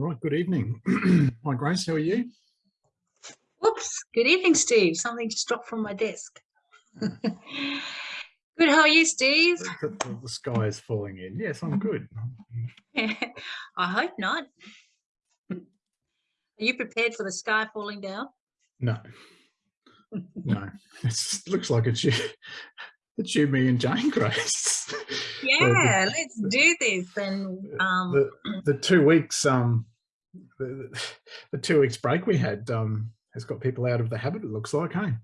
Right, good evening. Hi Grace, how are you? Whoops, good evening, Steve. Something just dropped from my desk. good, how are you, Steve? The, the, the, sky is falling in. Yes, I'm good. I hope not. Are you prepared for the sky falling down? No, no. It looks like it's you, it's you, me and Jane Grace. Yeah, the, let's do this. And um, the, the two weeks, um, the, the two weeks break we had, um, has got people out of the habit, it looks like, hey?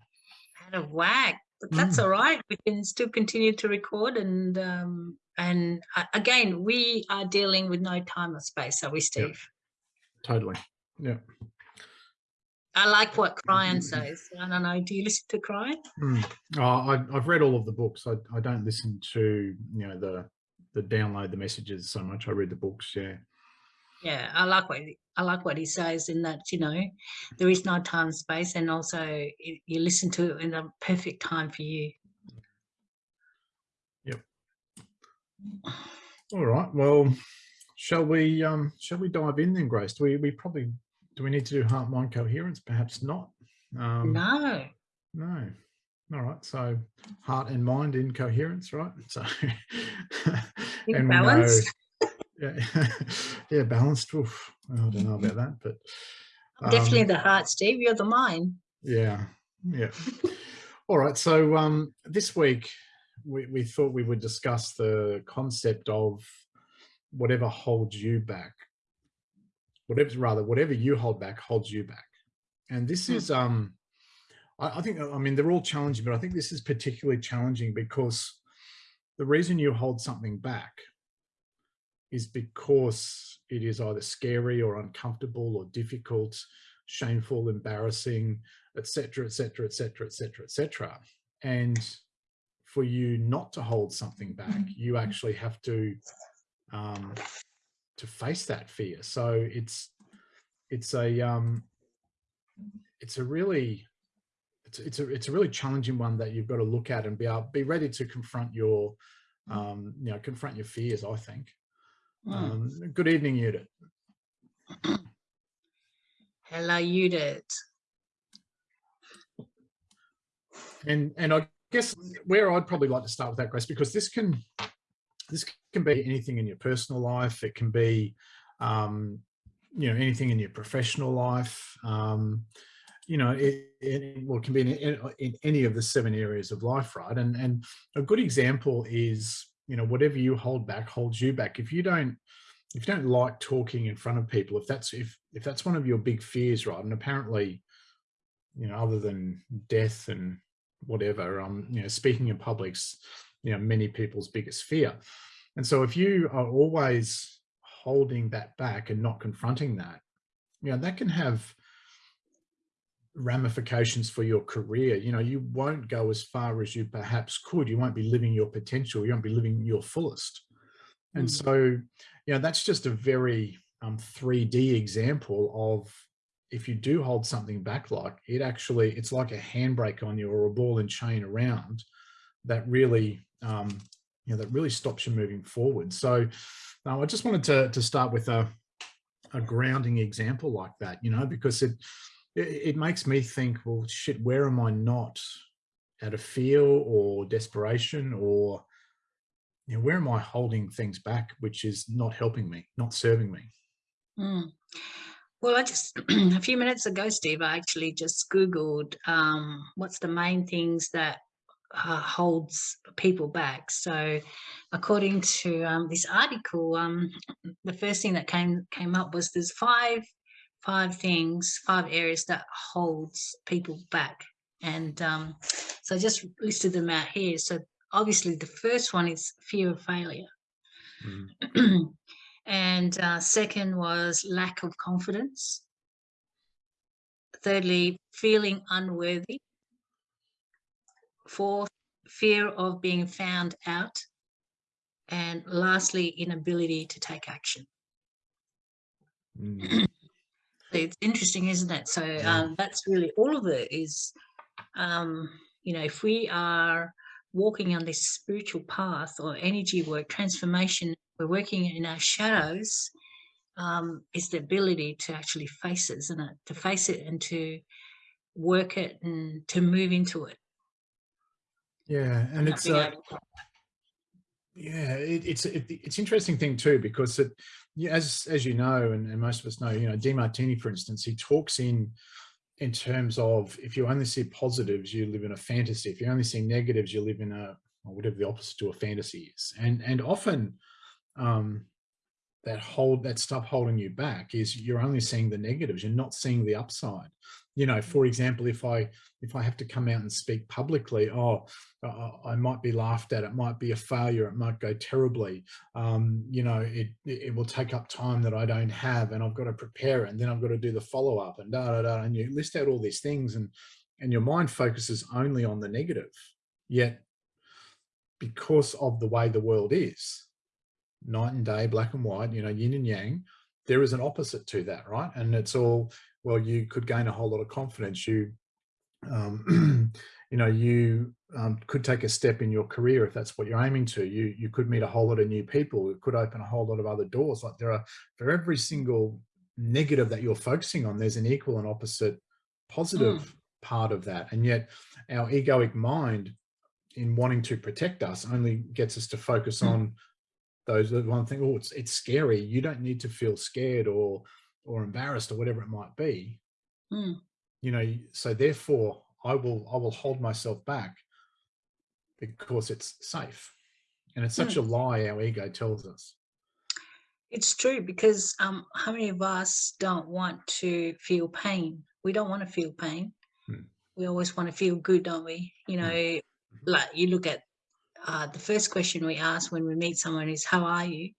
Out of whack. But that's mm. all right. We can still continue to record and um, and uh, again, we are dealing with no time or space, are we, Steve? Yep. Totally. Yeah. I like what Kryon says. I don't know. Do you listen to Kryon? Mm. Oh, I, have read all of the books. I, I don't listen to you know the the download the messages so much. I read the books. Yeah yeah i like what i like what he says in that you know there is no time space and also you listen to it in the perfect time for you yep all right well shall we um shall we dive in then grace do we we probably do we need to do heart mind coherence perhaps not um no no all right so heart and mind in coherence right so and balance yeah, yeah, balanced. Oof, I don't know about that, but um, definitely the heart, Steve. You're the mind. Yeah, yeah. All right. So um, this week we, we thought we would discuss the concept of whatever holds you back. Whatever, rather, whatever you hold back holds you back. And this hmm. is, um, I, I think, I mean, they're all challenging, but I think this is particularly challenging because the reason you hold something back is because it is either scary or uncomfortable or difficult, shameful, embarrassing, etc., etc., etc., etc., etc. And for you not to hold something back, mm-hmm. you actually have to um, to face that fear. So it's it's a um, it's a really it's it's a it's a really challenging one that you've got to look at and be able be ready to confront your um, you know confront your fears. I think. Hmm. Um, good evening, Judith. Hello, Judith. And and I guess where I'd probably like to start with that, Grace, because this can this can be anything in your personal life. It can be um, you know anything in your professional life. Um, you know, it, it, well, it can be in, in, any of the seven areas of life, right? And and a good example is you know, whatever you hold back holds you back. If you don't, if you don't like talking in front of people, if that's, if, if that's one of your big fears, right. And apparently, you know, other than death and whatever, um, you know, speaking in public's, you know, many people's biggest fear. And so if you are always holding that back and not confronting that, you know, that can have ramifications for your career. You know, you won't go as far as you perhaps could. You won't be living your potential. You won't be living your fullest. And mm. so, you know, that's just a very um, 3D example of if you do hold something back, like it actually, it's like a handbrake on you or a ball and chain around that really, um, you know, that really stops you moving forward. So uh, I just wanted to, to start with a, a grounding example like that, you know, because it, it, it makes me think, well, shit, where am I not out of fear or desperation or you know, where am I holding things back, which is not helping me, not serving me? Mm. Well, I just, a few minutes ago, Steve, I actually just Googled um, what's the main things that uh, holds people back. So according to um, this article, um, the first thing that came came up was there's five five things, five areas that holds people back. And um, so I just listed them out here. So obviously the first one is fear of failure. Mm. and uh, second was lack of confidence. Thirdly, feeling unworthy. Fourth, fear of being found out. And lastly, inability to take action. Mm it's interesting, isn't it? So um, that's really all of it is, um, you know, if we are walking on this spiritual path or energy work, transformation, we're working in our shadows, um, is the ability to actually face it, isn't it? To face it and to work it and to move into it. Yeah, and it's uh, yeah, it, it's it, it's interesting thing too because it, as as you know, and, and most of us know, you know, Demartini, for instance, he talks in in terms of if you only see positives, you live in a fantasy. If you only see negatives, you live in a whatever the opposite to a fantasy is. And and often um, that hold that stuff holding you back is you're only seeing the negatives. You're not seeing the upside you know, for example, if I if I have to come out and speak publicly, oh, uh, I might be laughed at, it might be a failure, it might go terribly. Um, you know, it it will take up time that I don't have, and I've got to prepare it, and then I've got to do the follow up, and da da da. And you list out all these things, and and your mind focuses only on the negative. Yet, because of the way the world is, night and day, black and white, you know, yin and yang, there is an opposite to that, right? And it's all well, you could gain a whole lot of confidence. You, um, you know, you um, could take a step in your career if that's what you're aiming to. You you could meet a whole lot of new people. It could open a whole lot of other doors. Like there are for every single negative that you're focusing on, there's an equal and opposite positive mm. part of that. And yet, our egoic mind, in wanting to protect us, only gets us to focus mm. on those one thing. Oh, it's it's scary. You don't need to feel scared or or embarrassed or whatever it might be mm. you know so therefore i will i will hold myself back because it's safe and it's such mm. a lie our ego tells us it's true because um how many of us don't want to feel pain we don't want to feel pain mm. we always want to feel good don't we you hmm. know mm. like you look at uh, the first question we ask when we meet someone is how are you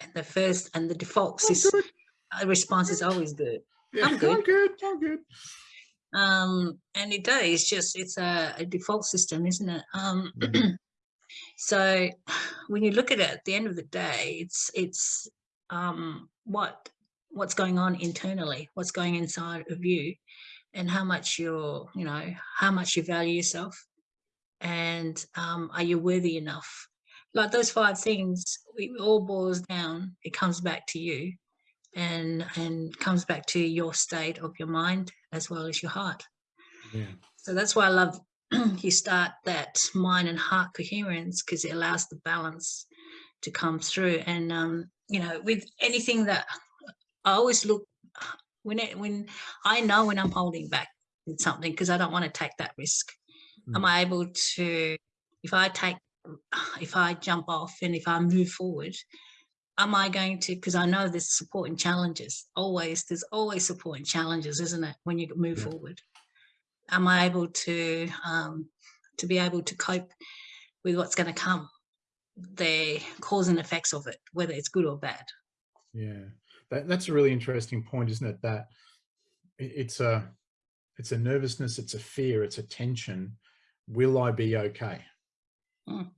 and the first and the default is the response is always good. Yeah, I'm good. I'm good. I'm good. Um, and it does. It's just it's a, a default system, isn't it? Um, mm-hmm. so when you look at it at the end of the day, it's it's um, what what's going on internally, what's going inside of you, and how much you're you know how much you value yourself, and um, are you worthy enough? Like those five things, it all boils down. It comes back to you and and comes back to your state of your mind as well as your heart yeah. so that's why i love you start that mind and heart coherence because it allows the balance to come through and um you know with anything that i always look when it when i know when i'm holding back with something because i don't want to take that risk mm. am i able to if i take if i jump off and if i move forward am I going to, because I know there's support and challenges, always, there's always support and challenges, isn't it, when you move yeah. forward? Am I able to, um, to be able to cope with what's going to come, the cause and effects of it, whether it's good or bad? Yeah, that, that's a really interesting point, isn't it? That it's a, it's a nervousness, it's a fear, it's a tension. Will I be okay? Mm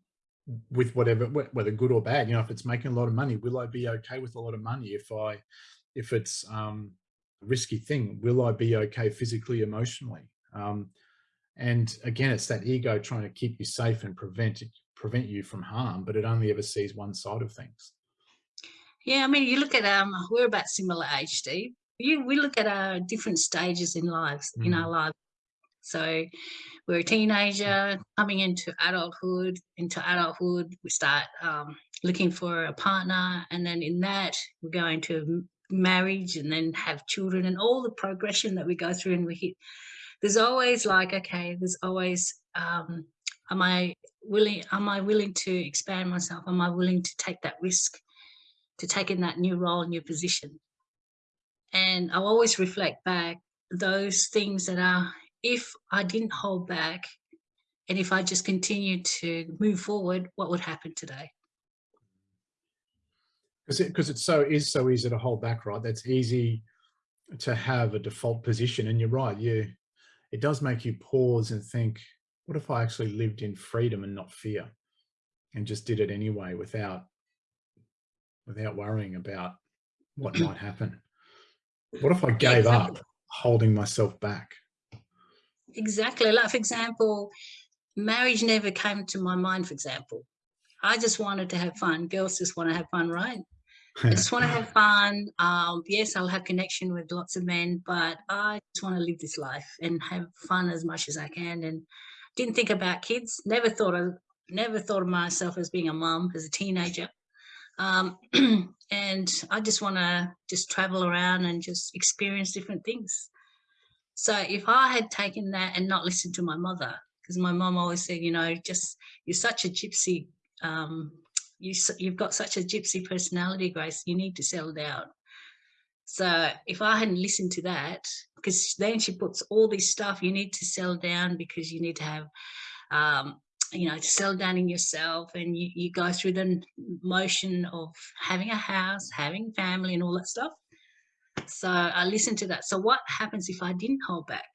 with whatever whether good or bad? You know if it's making a lot of money will i be okay with a lot of money? If i if it's um a risky thing will i be okay physically emotionally? Um and again it's that ego trying to keep you safe and prevent it prevent you from harm but it only ever sees one side of things. Yeah i mean you look at um we're about similar age steve. You we look at our different stages in lives mm. in our lives so we're a teenager coming into adulthood. Into adulthood, we start um, looking for a partner, and then in that, we go into marriage, and then have children, and all the progression that we go through, and we hit. There's always like, okay, there's always, um, am I willing? Am I willing to expand myself? Am I willing to take that risk, to take in that new role, new position? And I'll always reflect back those things that are if I didn't hold back and if I just continued to move forward, what would happen today? Because it, cause it's so is so easy to hold back, right? That's easy to have a default position. And you're right, you it does make you pause and think, what if I actually lived in freedom and not fear and just did it anyway without without worrying about what might happen? What if I gave up holding myself back? Exactly. Like, for example, marriage never came to my mind, for example. I just wanted to have fun. Girls just want to have fun, right? I just want to have fun. Um, yes, I'll have connection with lots of men, but I just want to live this life and have fun as much as I can. And didn't think about kids. Never thought of never thought of myself as being a mum as a teenager. Um, and I just want to just travel around and just experience different things. So if I had taken that and not listened to my mother, because my mom always said, you know, just you're such a gypsy um, you, you've got such a gypsy personality, Grace, you need to settle down. So if I hadn't listened to that, because then she puts all this stuff, you need to settle down because you need to have, um, you know, to settle down in yourself and you, you go through the motion of having a house, having family and all that stuff. So I listened to that. So what happens if I didn't hold back?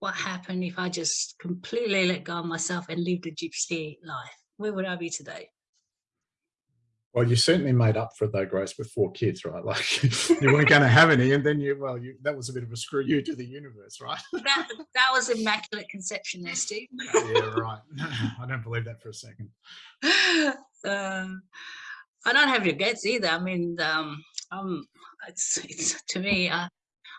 What happened if I just completely let go of myself and lived a gypsy life? Where would I be today? Well, you certainly made up for it though, Grace, with four kids, right? Like you weren't going to have any, and then you, well, you, that was a bit of a screw you to the universe, right? that, that was immaculate conception there, Steve. yeah, right. I don't believe that for a second. Um, I don't have regrets either. I mean, um, um, it's, it's to me, uh,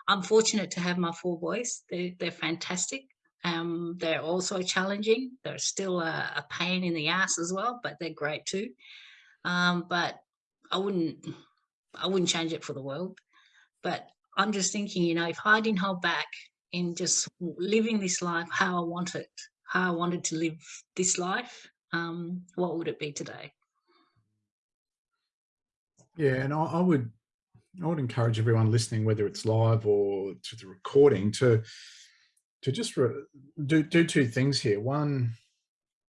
I'm fortunate to have my four boys. They, they're fantastic. Um, they're also challenging. They're still a, a pain in the ass as well, but they're great too. Um, but I wouldn't, I wouldn't change it for the world. But I'm just thinking, you know, if I didn't hold back in just living this life how I wanted, how I wanted to live this life, um, what would it be today? Yeah, and I, I would, I would encourage everyone listening, whether it's live or to the recording, to to just do do two things here. One,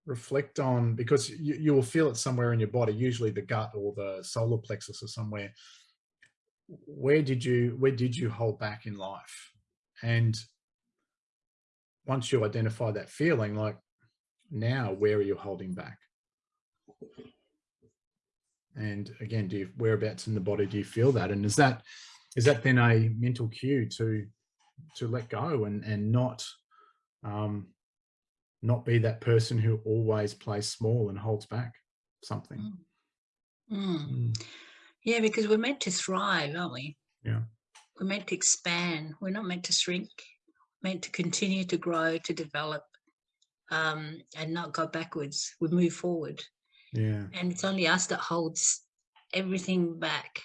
reflect on because you, you will feel it somewhere in your body usually the gut or the solar plexus or somewhere. Where did you where did you hold back in life? And once you identify that feeling like now where are you holding back and again do you whereabouts in the body do you feel that and is that is that then a mental cue to to let go and and not um not be that person who always plays small and holds back something. Mm. Mm. Mm. Yeah, because we're meant to thrive, aren't we? Yeah. We're meant to expand. We're not meant to shrink. meant to continue to grow, to develop, um, and not go backwards. We move forward. Yeah. And it's only us that holds everything back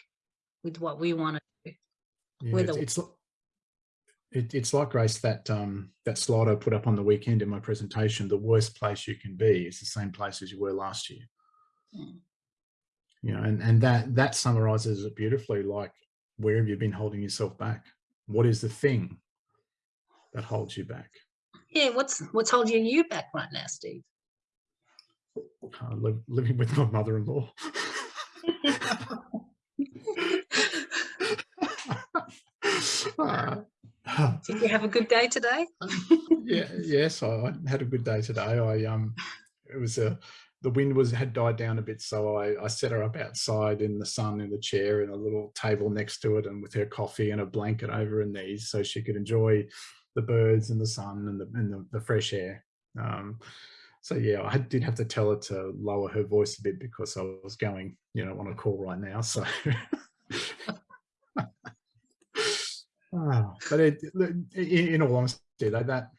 with what we want to do. Yeah, it's, it's, it, it's like Grace that um, that slide I put up on the weekend in my presentation. The worst place you can be is the same place as you were last year. Mm. You know, and and that that summarizes it beautifully. Like, where have you been holding yourself back? What is the thing that holds you back? Yeah, what's what's holding you back right now, Steve? Uh, li living with my mother-in-law. uh, did you have a good day today? yeah, yes, I had a good day today. I um, it was a the wind was had died down a bit, so I, I set her up outside in the sun in the chair in a little table next to it, and with her coffee and a blanket over her knees, so she could enjoy the birds and the sun and the and the, the fresh air. Um, so yeah, I did have to tell her to lower her voice a bit because I was going, you know, on a call right now. So Oh, but it, in all honesty, that, that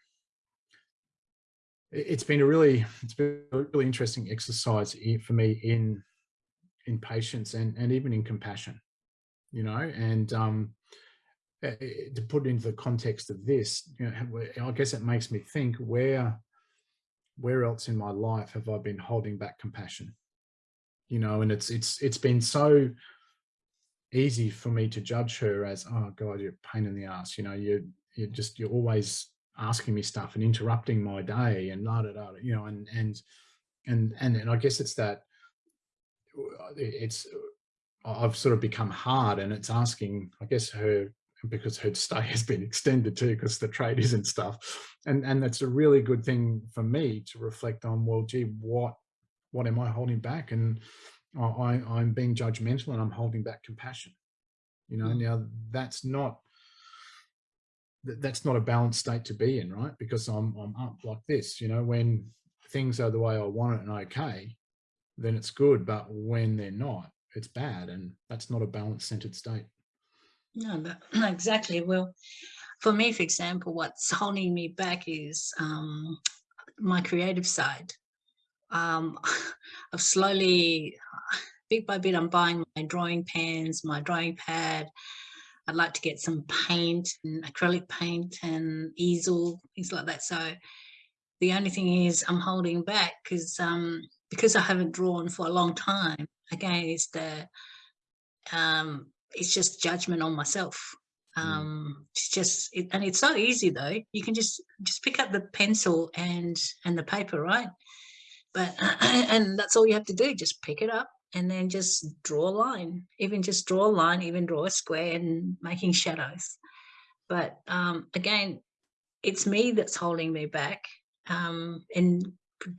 it's been a really it's been a really interesting exercise for me in in patience and and even in compassion, you know, and um, to put into the context of this, you know, I guess it makes me think where where else in my life have I been holding back compassion? You know, and it's it's it's been so easy for me to judge her as, oh God, you're a pain in the ass. You know, you you're just you're always asking me stuff and interrupting my day and da da da. You know, and and and and and I guess it's that uh, it's uh, I've sort of become hard and it's asking, I guess her because her stay has been extended too because the trade isn't stuff and and that's a really good thing for me to reflect on well gee what what am i holding back and I, I'm being judgmental and I'm holding back compassion. You know, mm. now that's not that's not a balanced state to be in, right? Because I'm I'm up like this, you know, when things are the way I want it and okay, then it's good. But when they're not, it's bad and that's not a balanced centered state. No, but exactly. Well, for me, for example, what's holding me back is um, my creative side. Um, I've slowly, bit by bit, I'm buying my drawing pens, my drawing pad. I'd like to get some paint and acrylic paint and easel, things like that. So the only thing is I'm holding back because um, because I haven't drawn for a long time. Again, it's the um, it's just judgment on myself. Mm. Um, it's just it, and it's so easy though. You can just just pick up the pencil and and the paper, right? But and that's all you have to do. Just pick it up and then just draw a line. Even just draw a line. Even draw a square and making shadows. But um, again, it's me that's holding me back um, in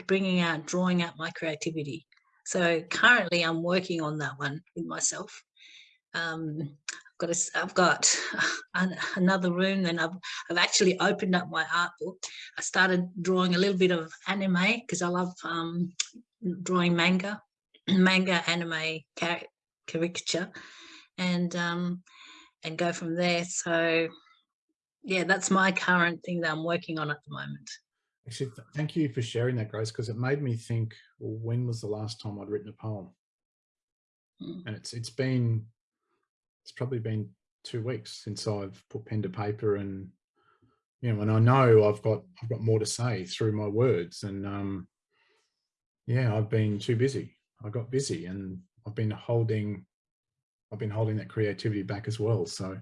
bringing out, drawing out my creativity. So currently I'm working on that one with myself. Um, I've got, a, I've got an, another room and I've, I've actually opened up my art book. I started drawing a little bit of anime because I love um, drawing manga, manga anime caricature and um, and go from there. So yeah, that's my current thing that I'm working on at the moment. Actually, thank you for sharing that, Grace, because it made me think, well, when was the last time I'd written a poem? Mm. And it's it's been, it's probably been two weeks since I've put pen to paper and, you know, and I know I've got, I've got more to say through my words and, um, yeah, I've been too busy. I got busy and I've been holding, I've been holding that creativity back as well. So,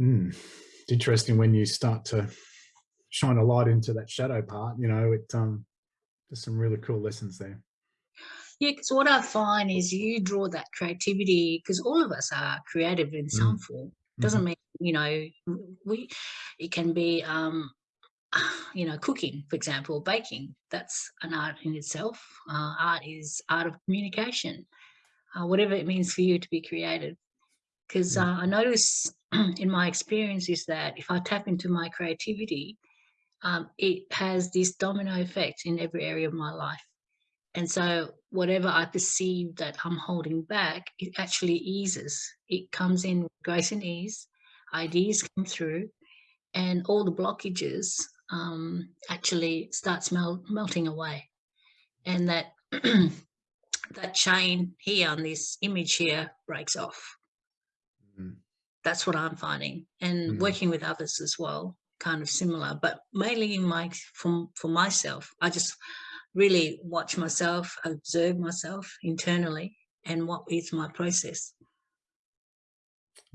mm, it's interesting when you start to shine a light into that shadow part, you know, it um, there's some really cool lessons there. Yeah, because what I find is you draw that creativity because all of us are creative in some mm. form. Doesn't mm -hmm. mean you know we. It can be um, you know cooking, for example, baking. That's an art in itself. Uh, art is art of communication. Uh, whatever it means for you to be creative. Because yeah. uh, I notice in my experience is that if I tap into my creativity, um, it has this domino effect in every area of my life. And so whatever I perceive that I'm holding back, it actually eases. It comes in grace and ease, ideas come through, and all the blockages um, actually starts mel melting away. And that that chain here on this image here breaks off. Mm. That's what I'm finding and mm. working with others as well kind of similar, but mainly in my from for myself, I just really watch myself, observe myself internally, and what is my process.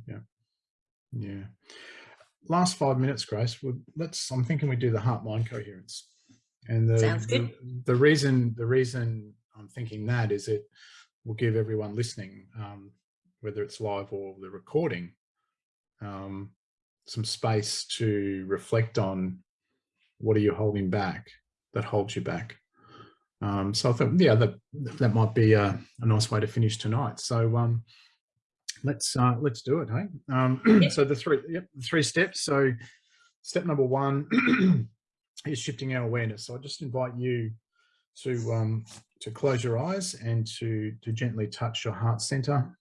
Yeah, yeah. Last five minutes, Grace. Let's. I'm thinking we do the heart-mind coherence, and the, the the reason the reason I'm thinking that is it will give everyone listening, um, whether it's live or the recording, um, some space to reflect on what are you holding back that holds you back. Um, so I thought, yeah, that that might be a, a nice way to finish tonight. So um, let's uh, let's do it, hey. Um. So the three yep, the three steps. So step number one is shifting our awareness. So I just invite you to um, to close your eyes and to to gently touch your heart center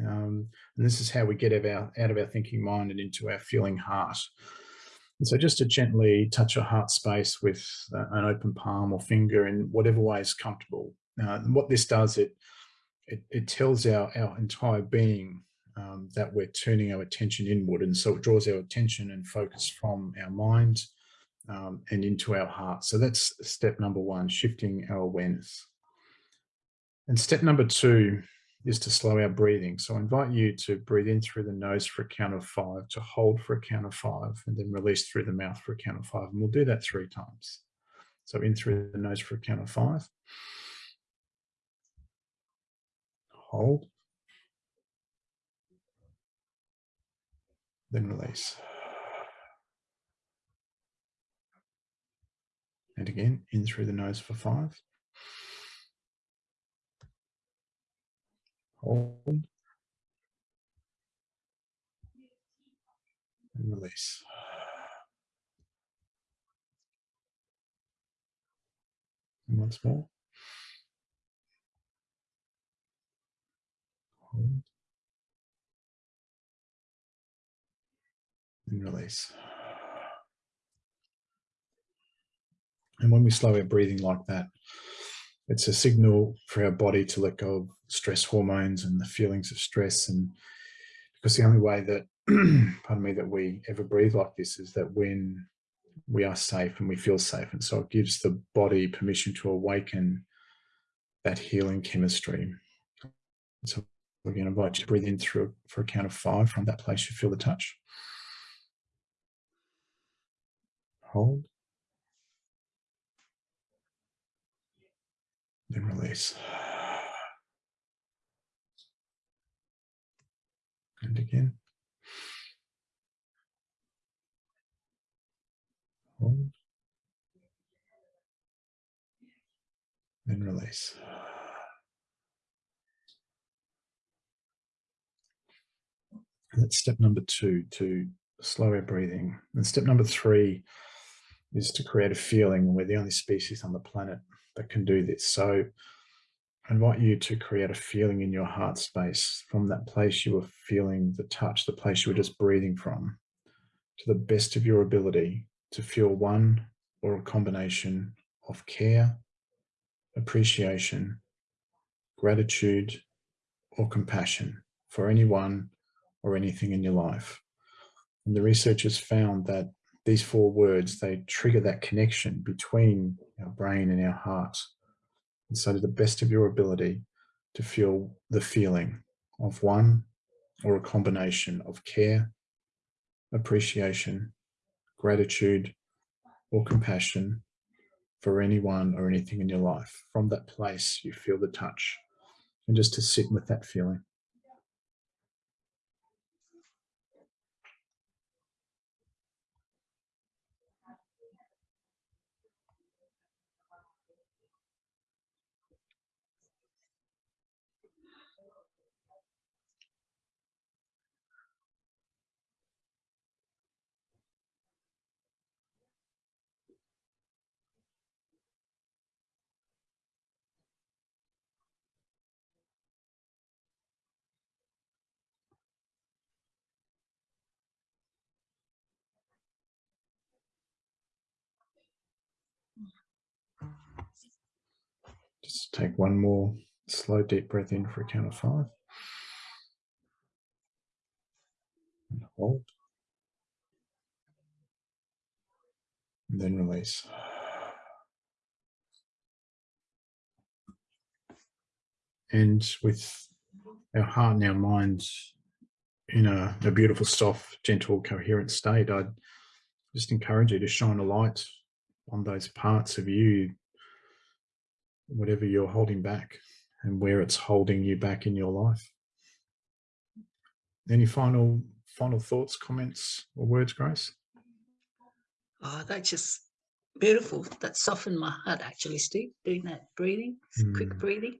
um, and this is how we get out of, our, out of our thinking mind and into our feeling heart. And so just to gently touch your heart space with uh, an open palm or finger in whatever way is comfortable. Uh, what this does, it, it, it tells our, our entire being um, that we're turning our attention inward. And so it draws our attention and focus from our mind um, and into our heart. So that's step number one, shifting our awareness. And step number two is to slow our breathing. So I invite you to breathe in through the nose for a count of five, to hold for a count of five, and then release through the mouth for a count of five. And we'll do that three times. So in through the nose for a count of five. Hold. Then release. And again, in through the nose for five. Hold and release. And once more. Hold. And release. And when we slow our breathing like that, it's a signal for our body to let go of stress hormones and the feelings of stress. And because the only way that, pardon me, that we ever breathe like this is that when we are safe and we feel safe. And so it gives the body permission to awaken that healing chemistry. So we're going to invite you to breathe in through for a count of five from that place you feel the touch. Hold. Then release. And again. Hold. Then release. And that's step number two, to slow our breathing. And step number three is to create a feeling. We're the only species on the planet that can do this. So I invite you to create a feeling in your heart space from that place you were feeling the touch, the place you were just breathing from, to the best of your ability to feel one or a combination of care, appreciation, gratitude, or compassion for anyone or anything in your life. And the researchers found that these four words, they trigger that connection between our brain and our heart. And so to the best of your ability to feel the feeling of one or a combination of care, appreciation, gratitude, or compassion for anyone or anything in your life. From that place, you feel the touch and just to sit with that feeling. Just take one more slow, deep breath in for a count of five. And hold. And then release. And with our heart and our mind in a, a beautiful, soft, gentle, coherent state, I'd just encourage you to shine a light on those parts of you whatever you're holding back and where it's holding you back in your life. Any final final thoughts, comments, or words, Grace? Oh, that's just beautiful. That softened my heart, actually, Steve, doing that breathing, mm. quick hmm. breathing.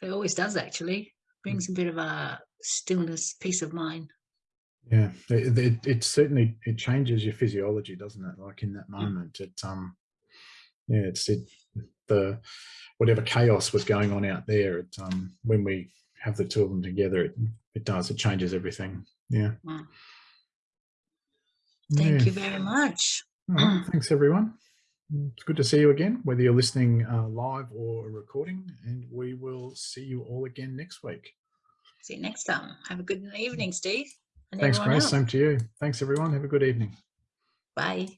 It always does, actually. Brings a bit of a stillness, peace of mind. Yeah, it, it, it, certainly, it changes your physiology, doesn't it? Like in that hmm. moment, it, um, yeah, it's, it, the, whatever chaos was going on out there, it, um, when we have the two of them together, it, it does, it changes everything. Yeah. Wow. Thank yeah. you very much. Right, thanks, everyone. It's good to see you again, whether you're listening uh, live or recording, and we will see you all again next week. See you next time. Have a good evening, Steve. Thanks, Grace. Else. Same to you. Thanks, everyone. Have a good evening. Bye.